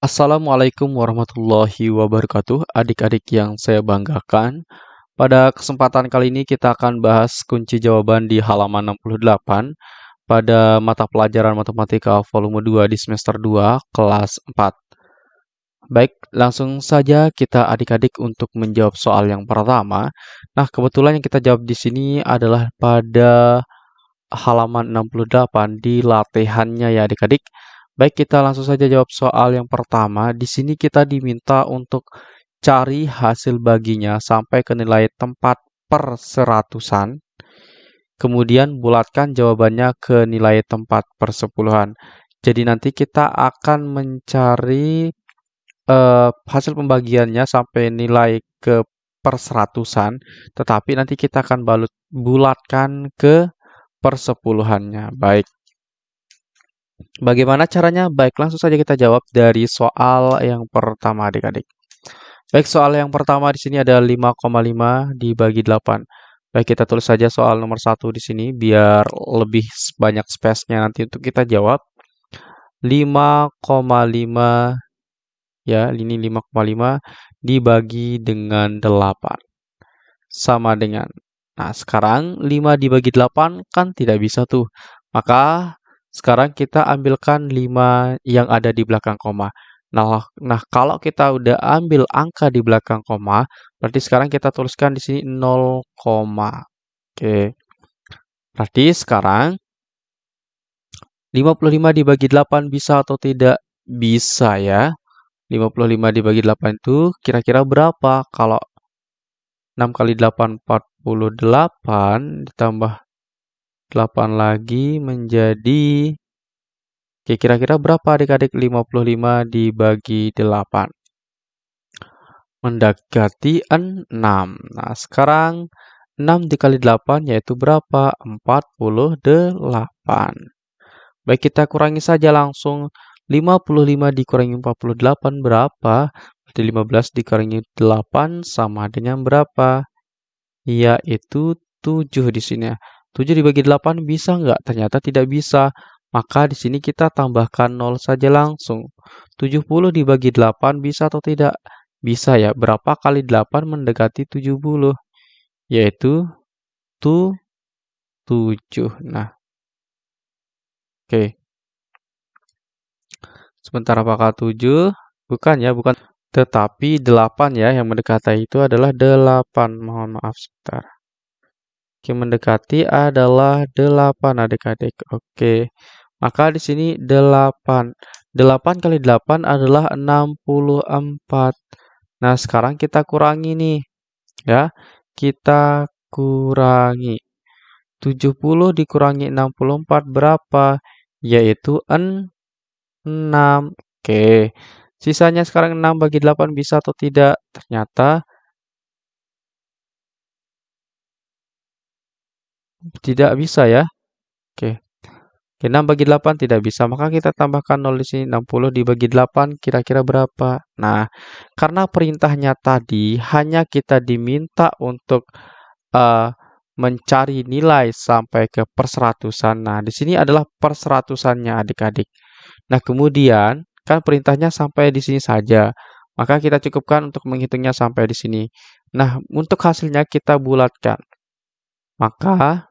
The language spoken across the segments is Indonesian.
Assalamualaikum warahmatullahi wabarakatuh, adik-adik yang saya banggakan. Pada kesempatan kali ini kita akan bahas kunci jawaban di halaman 68 pada mata pelajaran Matematika volume 2 di semester 2 kelas 4. Baik, langsung saja kita adik-adik untuk menjawab soal yang pertama. Nah, kebetulan yang kita jawab di sini adalah pada halaman 68 di latihannya ya adik-adik. Baik, kita langsung saja jawab soal yang pertama. Di sini kita diminta untuk cari hasil baginya sampai ke nilai tempat per seratusan. Kemudian bulatkan jawabannya ke nilai tempat per sepuluhan. Jadi nanti kita akan mencari uh, hasil pembagiannya sampai nilai ke per seratusan, tetapi nanti kita akan balut, bulatkan ke persepuluhannya. Baik. Bagaimana caranya? Baik, langsung saja kita jawab dari soal yang pertama adik-adik. Baik, soal yang pertama di sini ada 5,5 dibagi 8. Baik, kita tulis saja soal nomor satu di sini biar lebih banyak space-nya nanti untuk kita jawab. 5,5 ya, ini 5,5 dibagi dengan 8. Sama dengan Nah, sekarang 5 dibagi 8 kan tidak bisa tuh. Maka sekarang kita ambilkan 5 yang ada di belakang koma. Nah, nah kalau kita udah ambil angka di belakang koma, berarti sekarang kita tuliskan di sini 0, Oke. Berarti sekarang 55 dibagi 8 bisa atau tidak? Bisa ya. 55 dibagi 8 itu kira-kira berapa? Kalau 6 kali 8, 48 ditambah 8 lagi menjadi Oke, kira-kira berapa adik-adik 55 dibagi 8? Mendekati 6. Nah, sekarang 6 dikali 8 yaitu berapa? 48. Baik, kita kurangi saja langsung. 55 dikurangi 48 berapa? Berarti 15 dikurangi 8 sama dengan berapa? Yaitu 7 di sini. 7 dibagi 8 bisa nggak? Ternyata tidak bisa. Maka di sini kita tambahkan 0 saja langsung. 70 dibagi 8 bisa atau tidak? Bisa ya. Berapa kali 8 mendekati 70? Yaitu 7. Nah. Oke. Sebentar apakah 7? Bukan ya, bukan. Tetapi 8 ya, yang mendekati itu adalah 8. Mohon maaf sebentar. Oke, mendekati adalah 8 adik-adik. Oke. Maka di sini 8. 8 kali 8 adalah 64. Nah, sekarang kita kurangi nih. Ya. Kita kurangi. 70 dikurangi 64 berapa? Yaitu 6. Oke. Sisanya sekarang 6 bagi 8 bisa atau tidak? Ternyata Tidak bisa ya. Oke. Oke, 6 bagi 8 tidak bisa. Maka kita tambahkan 0 di sini. 60 dibagi 8 kira-kira berapa? Nah, karena perintahnya tadi hanya kita diminta untuk uh, mencari nilai sampai ke perseratusan. Nah, di sini adalah perseratusannya adik-adik. Nah, kemudian kan perintahnya sampai di sini saja. Maka kita cukupkan untuk menghitungnya sampai di sini. Nah, untuk hasilnya kita bulatkan. Maka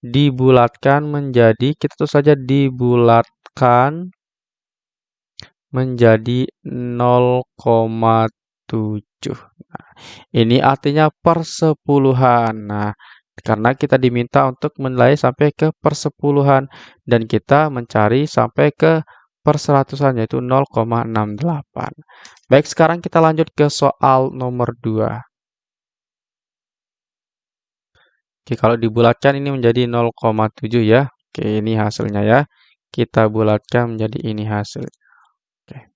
dibulatkan menjadi kita tuh saja dibulatkan menjadi 0,7. Nah, ini artinya persepuluhan. Nah, karena kita diminta untuk menilai sampai ke persepuluhan dan kita mencari sampai ke perseratusan yaitu 0,68. Baik, sekarang kita lanjut ke soal nomor 2. Oke, kalau dibulatkan ini menjadi 0,7 ya. Oke, ini hasilnya ya. Kita bulatkan menjadi ini hasil. Oke.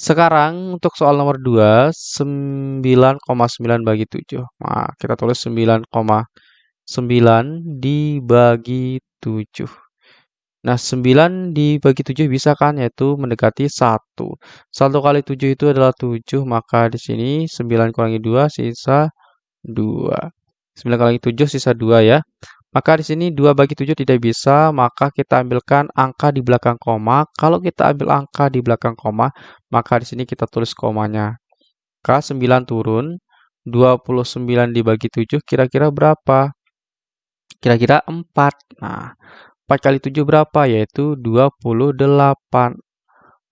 Sekarang untuk soal nomor 2, 9,9 bagi 7. Nah, kita tulis 9,9 dibagi 7. Nah, 9 dibagi 7 bisa kan? Yaitu mendekati 1. 1 kali 7 itu adalah 7, maka di sini 9 kurangi 2 sisa 2. 9 kali 7 sisa 2 ya. Maka di sini 2 bagi 7 tidak bisa, maka kita ambilkan angka di belakang koma. Kalau kita ambil angka di belakang koma, maka di sini kita tulis komanya. K 9 turun, 29 dibagi 7 kira-kira berapa? Kira-kira 4. Nah, 4 kali 7 berapa? Yaitu 28.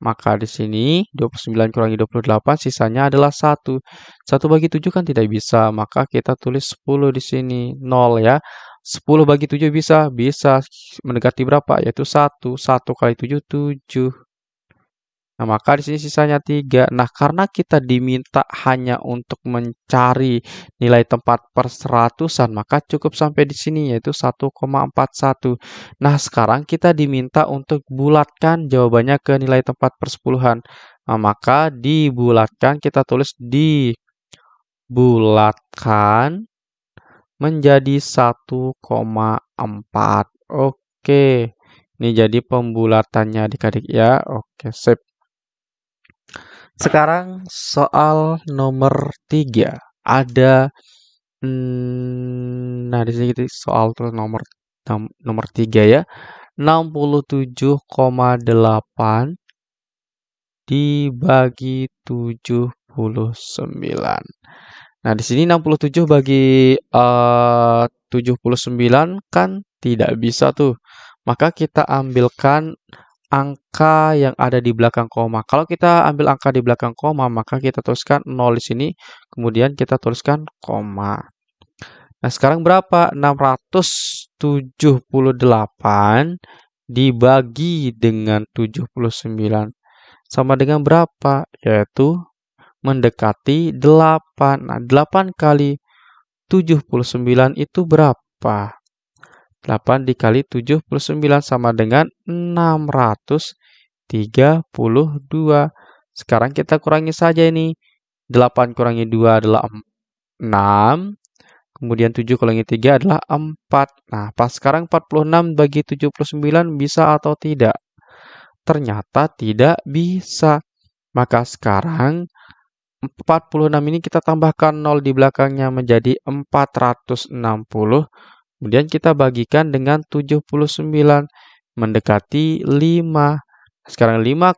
Maka di sini 29 kurangi 28 sisanya adalah 1. 1 bagi 7 kan tidak bisa, maka kita tulis 10 di sini, 0 ya. 10 bagi 7 bisa? Bisa. Mendekati berapa? Yaitu 1. 1 kali 7, 7. Nah, maka di sini sisanya 3. Nah, karena kita diminta hanya untuk mencari nilai tempat per seratusan, maka cukup sampai di sini, yaitu 1,41. Nah, sekarang kita diminta untuk bulatkan jawabannya ke nilai tempat persepuluhan. Nah, maka dibulatkan, kita tulis dibulatkan menjadi 1,4. Oke. Ini jadi pembulatannya adik-adik ya. Oke, sip. Sekarang soal nomor 3. Ada hmm, nah di sini kita soal nomor nomor 3 ya. 67,8 dibagi 79. Nah, di sini 67 bagi eh, uh, 79 kan tidak bisa tuh. Maka kita ambilkan angka yang ada di belakang koma. Kalau kita ambil angka di belakang koma, maka kita tuliskan 0 di sini, kemudian kita tuliskan koma. Nah, sekarang berapa? 678 dibagi dengan 79 sama dengan berapa? Yaitu mendekati 8. Nah, 8 kali 79 itu berapa? 8 dikali 79 sama dengan 632. Sekarang kita kurangi saja ini. 8 kurangi 2 adalah 6. Kemudian 7 kurangi 3 adalah 4. Nah, pas sekarang 46 bagi 79 bisa atau tidak? Ternyata tidak bisa. Maka sekarang 46 ini kita tambahkan 0 di belakangnya menjadi 460. Kemudian kita bagikan dengan 79 mendekati 5. Sekarang 5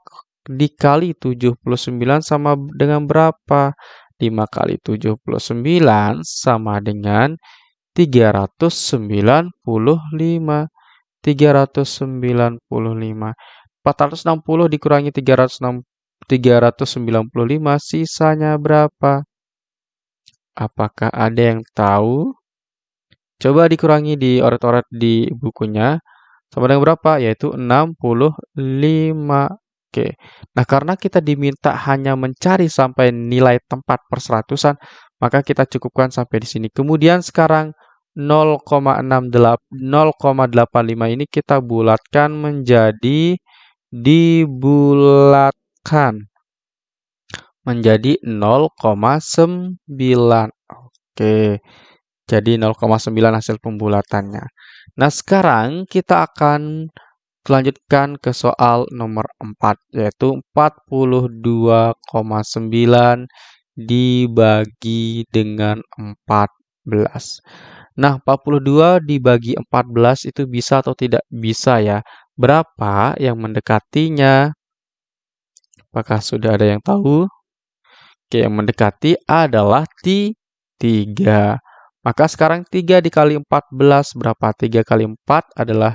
dikali 79 sama dengan berapa? 5 kali 79 sama dengan 395. 395. 460 dikurangi 360 395 sisanya berapa? Apakah ada yang tahu? Coba dikurangi di oret-oret di bukunya. Sama dengan berapa? Yaitu 65. Oke. Nah, karena kita diminta hanya mencari sampai nilai tempat perseratusan, maka kita cukupkan sampai di sini. Kemudian sekarang 0,85 ini kita bulatkan menjadi dibulat kan menjadi 0,9. Oke. Jadi 0,9 hasil pembulatannya. Nah, sekarang kita akan melanjutkan ke soal nomor 4 yaitu 42,9 dibagi dengan 14. Nah, 42 dibagi 14 itu bisa atau tidak bisa ya? Berapa yang mendekatinya? Apakah sudah ada yang tahu? Oke, yang mendekati adalah ti 3. Maka sekarang 3 dikali 14 berapa? 3 kali 4 adalah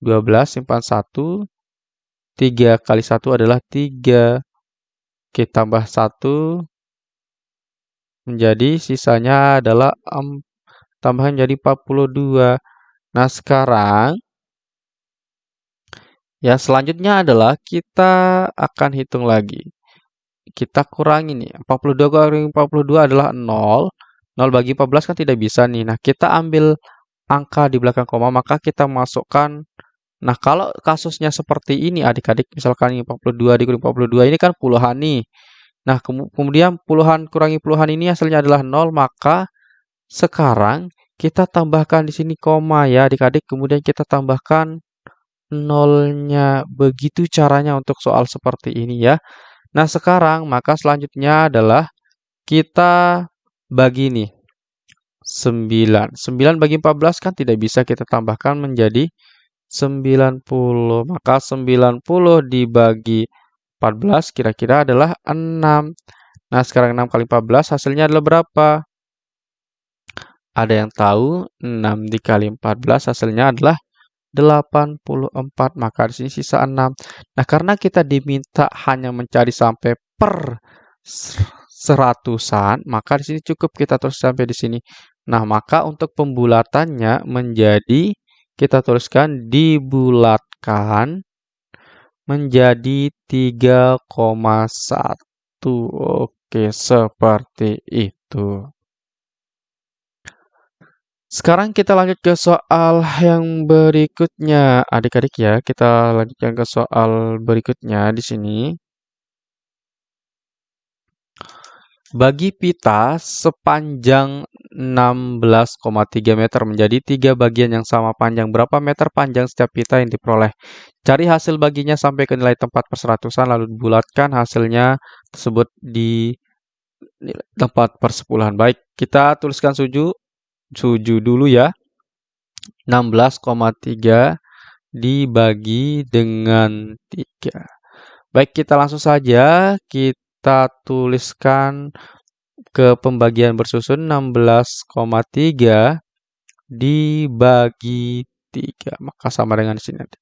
12, simpan 1. 3 kali 1 adalah 3. Oke, tambah 1. Menjadi sisanya adalah um, tambahan jadi 42. Nah, sekarang Ya, selanjutnya adalah kita akan hitung lagi. Kita kurangi nih. 42 kurangi 42 adalah 0. 0 bagi 14 kan tidak bisa nih. Nah, kita ambil angka di belakang koma, maka kita masukkan. Nah, kalau kasusnya seperti ini adik-adik, misalkan ini 42 dikurangi 42, ini kan puluhan nih. Nah, kemudian puluhan kurangi puluhan ini hasilnya adalah 0, maka sekarang kita tambahkan di sini koma ya adik-adik, kemudian kita tambahkan nolnya. Begitu caranya untuk soal seperti ini ya. Nah, sekarang maka selanjutnya adalah kita bagi nih. 9. 9 bagi 14 kan tidak bisa kita tambahkan menjadi 90. Maka 90 dibagi 14 kira-kira adalah 6. Nah, sekarang 6 kali 14 hasilnya adalah berapa? Ada yang tahu 6 dikali 14 hasilnya adalah 84. Maka di sini sisa 6. Nah, karena kita diminta hanya mencari sampai per seratusan, maka di sini cukup kita terus sampai di sini. Nah, maka untuk pembulatannya menjadi kita tuliskan dibulatkan menjadi 3,1. Oke, seperti itu. Sekarang kita lanjut ke soal yang berikutnya. Adik-adik ya, kita lanjutkan ke soal berikutnya di sini. Bagi pita sepanjang 16,3 meter menjadi tiga bagian yang sama panjang. Berapa meter panjang setiap pita yang diperoleh? Cari hasil baginya sampai ke nilai tempat perseratusan, lalu bulatkan hasilnya tersebut di tempat persepuluhan. Baik, kita tuliskan suju suju dulu ya. 16,3 dibagi dengan 3. Baik, kita langsung saja kita tuliskan ke pembagian bersusun 16,3 dibagi 3. Maka sama dengan di sini nanti.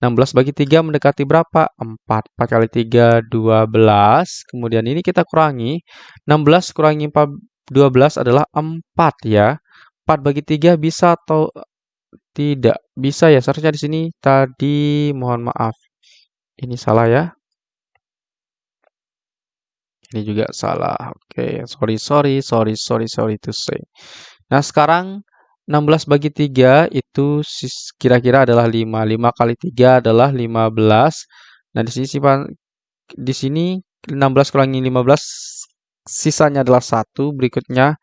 16 bagi 3 mendekati berapa? 4. 4 kali 3, 12. Kemudian ini kita kurangi. 16 kurangi 4, 12 adalah 4 ya. 4 bagi 3 bisa atau tidak? Bisa ya, seharusnya di sini tadi mohon maaf. Ini salah ya. Ini juga salah. Oke, okay. sorry, sorry, sorry, sorry, sorry to say. Nah, sekarang 16 bagi 3 itu kira-kira adalah 5. 5 kali 3 adalah 15. Nah, di sini di sini 16 kurangi 15 sisanya adalah 1. Berikutnya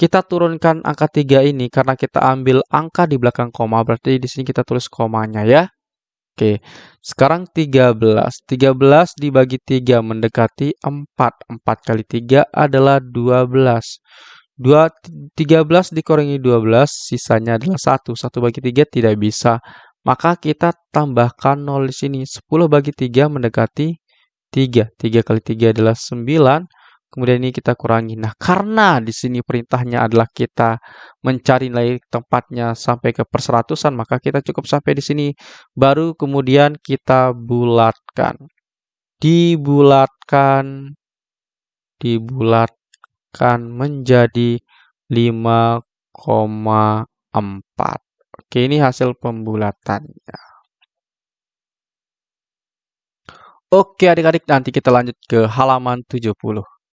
kita turunkan angka 3 ini karena kita ambil angka di belakang koma, berarti di sini kita tulis komanya ya. Oke, sekarang 13. 13 dibagi 3 mendekati 4. 4 kali 3 adalah 12. 2, 13 dikurangi 12, sisanya adalah 1. 1 bagi 3 tidak bisa. Maka kita tambahkan 0 di sini. 10 bagi 3 mendekati 3. 3 kali 3 adalah 9. Kemudian ini kita kurangi. Nah, karena di sini perintahnya adalah kita mencari nilai tempatnya sampai ke perseratusan, maka kita cukup sampai di sini. Baru kemudian kita bulatkan. Dibulatkan. Dibulatkan menjadi 5,4. Oke, ini hasil pembulatannya. Oke adik-adik, nanti kita lanjut ke halaman 70.